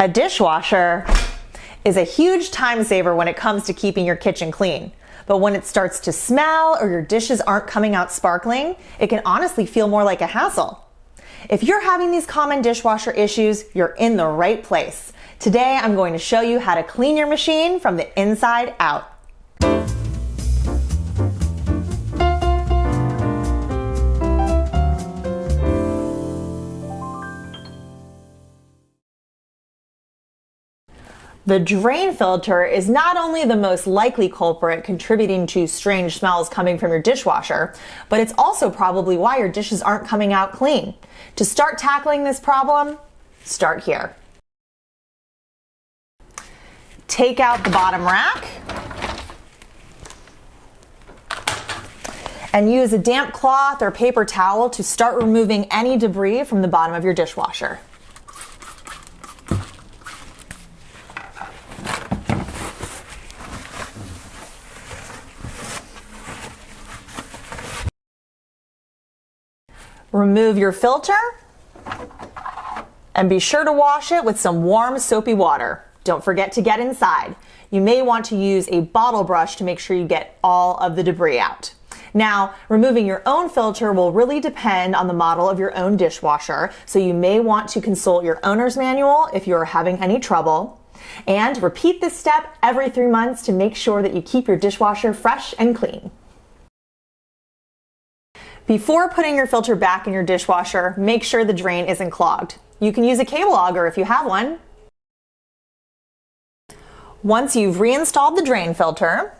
A dishwasher is a huge time saver when it comes to keeping your kitchen clean. But when it starts to smell or your dishes aren't coming out sparkling, it can honestly feel more like a hassle. If you're having these common dishwasher issues, you're in the right place. Today, I'm going to show you how to clean your machine from the inside out. The drain filter is not only the most likely culprit contributing to strange smells coming from your dishwasher, but it's also probably why your dishes aren't coming out clean. To start tackling this problem, start here. Take out the bottom rack and use a damp cloth or paper towel to start removing any debris from the bottom of your dishwasher. Remove your filter and be sure to wash it with some warm soapy water. Don't forget to get inside. You may want to use a bottle brush to make sure you get all of the debris out. Now, removing your own filter will really depend on the model of your own dishwasher, so you may want to consult your owner's manual if you're having any trouble. And repeat this step every three months to make sure that you keep your dishwasher fresh and clean. Before putting your filter back in your dishwasher, make sure the drain isn't clogged. You can use a cable auger if you have one. Once you've reinstalled the drain filter,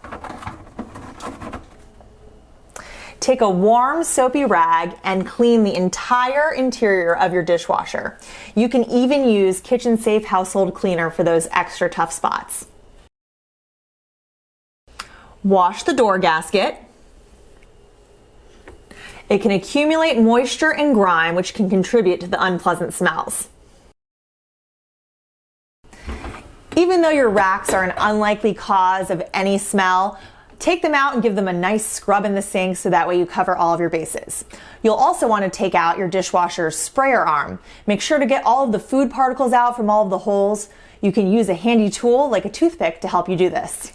take a warm soapy rag and clean the entire interior of your dishwasher. You can even use Kitchen Safe Household Cleaner for those extra tough spots. Wash the door gasket it can accumulate moisture and grime, which can contribute to the unpleasant smells. Even though your racks are an unlikely cause of any smell, take them out and give them a nice scrub in the sink so that way you cover all of your bases. You'll also want to take out your dishwasher's sprayer arm. Make sure to get all of the food particles out from all of the holes. You can use a handy tool like a toothpick to help you do this.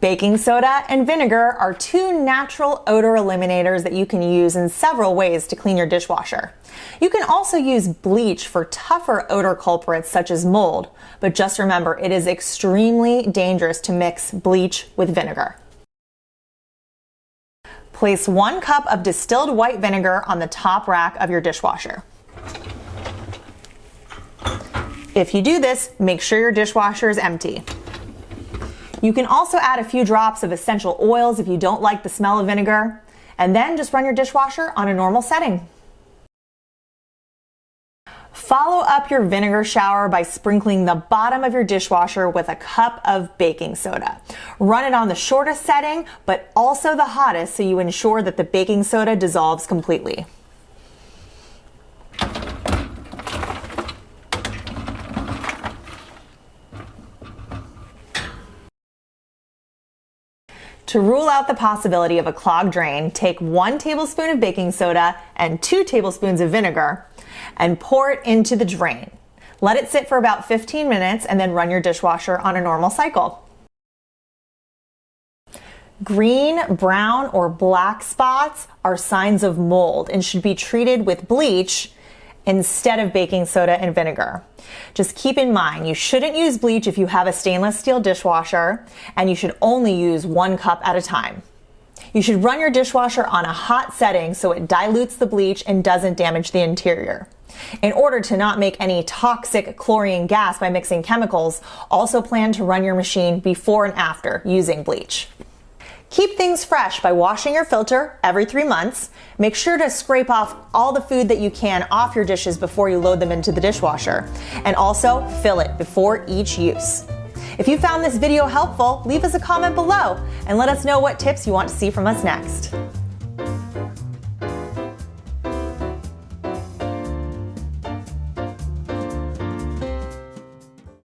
Baking soda and vinegar are two natural odor eliminators that you can use in several ways to clean your dishwasher. You can also use bleach for tougher odor culprits such as mold, but just remember it is extremely dangerous to mix bleach with vinegar. Place one cup of distilled white vinegar on the top rack of your dishwasher. If you do this, make sure your dishwasher is empty. You can also add a few drops of essential oils if you don't like the smell of vinegar, and then just run your dishwasher on a normal setting. Follow up your vinegar shower by sprinkling the bottom of your dishwasher with a cup of baking soda. Run it on the shortest setting, but also the hottest so you ensure that the baking soda dissolves completely. To rule out the possibility of a clogged drain, take one tablespoon of baking soda and two tablespoons of vinegar and pour it into the drain. Let it sit for about 15 minutes and then run your dishwasher on a normal cycle. Green, brown, or black spots are signs of mold and should be treated with bleach instead of baking soda and vinegar. Just keep in mind, you shouldn't use bleach if you have a stainless steel dishwasher, and you should only use one cup at a time. You should run your dishwasher on a hot setting so it dilutes the bleach and doesn't damage the interior. In order to not make any toxic chlorine gas by mixing chemicals, also plan to run your machine before and after using bleach. Keep things fresh by washing your filter every three months. Make sure to scrape off all the food that you can off your dishes before you load them into the dishwasher. And also fill it before each use. If you found this video helpful, leave us a comment below and let us know what tips you want to see from us next.